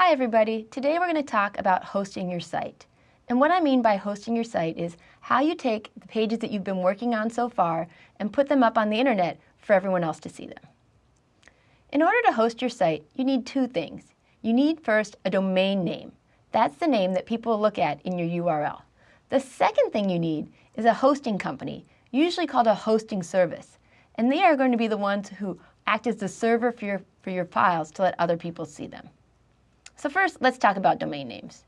Hi everybody, today we're going to talk about hosting your site. And what I mean by hosting your site is how you take the pages that you've been working on so far and put them up on the internet for everyone else to see them. In order to host your site, you need two things. You need first a domain name. That's the name that people look at in your URL. The second thing you need is a hosting company, usually called a hosting service. And they are going to be the ones who act as the server for your, for your files to let other people see them. So first, let's talk about domain names.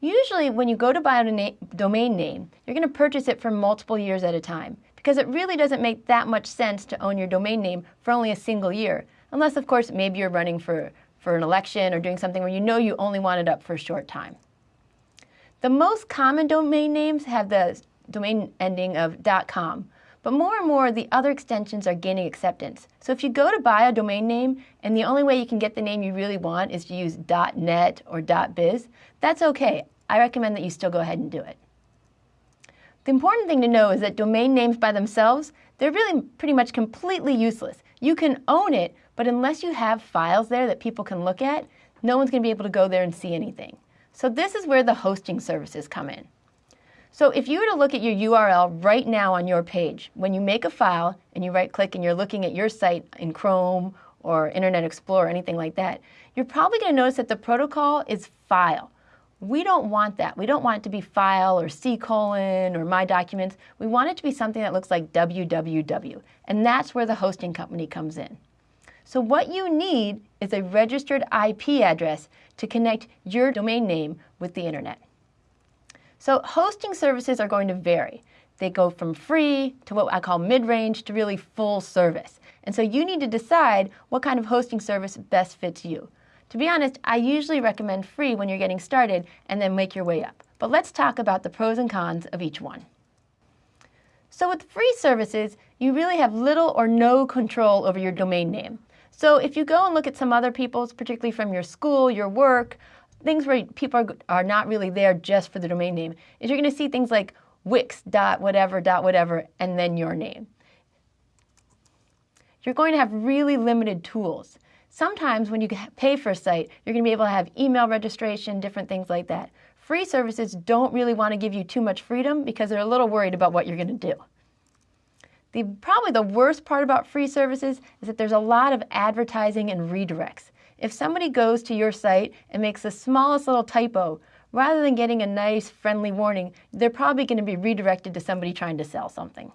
Usually when you go to buy a domain name, you're going to purchase it for multiple years at a time because it really doesn't make that much sense to own your domain name for only a single year, unless of course maybe you're running for, for an election or doing something where you know you only want it up for a short time. The most common domain names have the domain ending of .com, but more and more, the other extensions are gaining acceptance. So if you go to buy a domain name and the only way you can get the name you really want is to use .net or .biz, that's okay. I recommend that you still go ahead and do it. The important thing to know is that domain names by themselves, they're really pretty much completely useless. You can own it, but unless you have files there that people can look at, no one's going to be able to go there and see anything. So this is where the hosting services come in. So if you were to look at your URL right now on your page, when you make a file and you right click and you're looking at your site in Chrome or Internet Explorer or anything like that, you're probably going to notice that the protocol is file. We don't want that. We don't want it to be file or C colon or my documents. We want it to be something that looks like www. And that's where the hosting company comes in. So what you need is a registered IP address to connect your domain name with the internet. So hosting services are going to vary. They go from free to what I call mid-range to really full service. And so you need to decide what kind of hosting service best fits you. To be honest, I usually recommend free when you're getting started and then make your way up. But let's talk about the pros and cons of each one. So with free services, you really have little or no control over your domain name. So if you go and look at some other people's, particularly from your school, your work, things where people are, are not really there just for the domain name is you're going to see things like wix dot whatever dot whatever and then your name. You're going to have really limited tools. Sometimes when you pay for a site, you're going to be able to have email registration, different things like that. Free services don't really want to give you too much freedom because they're a little worried about what you're going to do. The, probably the worst part about free services is that there's a lot of advertising and redirects. If somebody goes to your site and makes the smallest little typo, rather than getting a nice friendly warning, they're probably going to be redirected to somebody trying to sell something.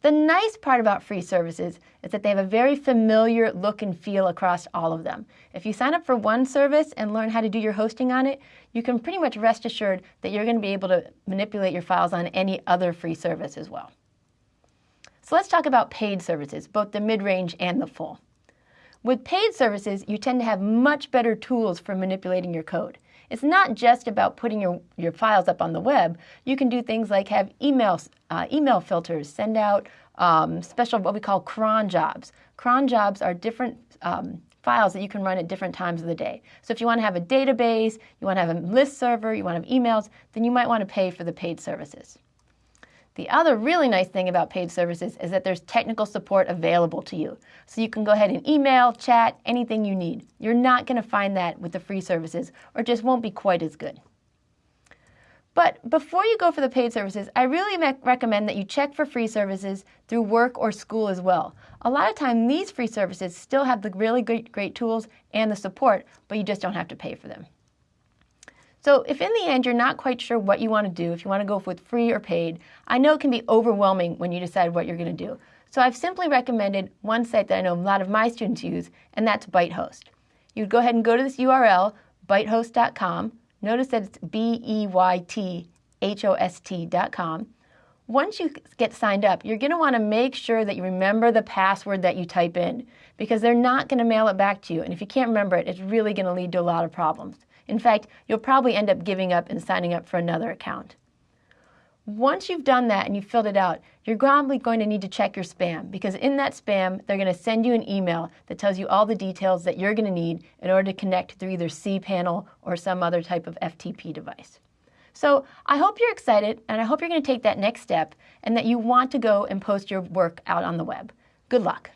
The nice part about free services is that they have a very familiar look and feel across all of them. If you sign up for one service and learn how to do your hosting on it, you can pretty much rest assured that you're going to be able to manipulate your files on any other free service as well. So let's talk about paid services, both the mid-range and the full. With paid services, you tend to have much better tools for manipulating your code. It's not just about putting your, your files up on the web. You can do things like have email, uh, email filters, send out um, special what we call cron jobs. Cron jobs are different um, files that you can run at different times of the day. So if you want to have a database, you want to have a list server, you want to have emails, then you might want to pay for the paid services. The other really nice thing about paid services is that there's technical support available to you. So you can go ahead and email, chat, anything you need. You're not going to find that with the free services or just won't be quite as good. But before you go for the paid services, I really recommend that you check for free services through work or school as well. A lot of time these free services still have the really great, great tools and the support, but you just don't have to pay for them. So if in the end you're not quite sure what you want to do, if you want to go with free or paid, I know it can be overwhelming when you decide what you're going to do. So I've simply recommended one site that I know a lot of my students use, and that's Byethost. You'd go ahead and go to this URL, byethost.com. Notice that it's B-E-Y-T-H-O-S-T.com. Once you get signed up, you're going to want to make sure that you remember the password that you type in because they're not going to mail it back to you. And if you can't remember it, it's really going to lead to a lot of problems. In fact, you'll probably end up giving up and signing up for another account. Once you've done that and you've filled it out, you're probably going to need to check your spam because in that spam, they're going to send you an email that tells you all the details that you're going to need in order to connect through either cPanel or some other type of FTP device. So I hope you're excited and I hope you're going to take that next step and that you want to go and post your work out on the web. Good luck.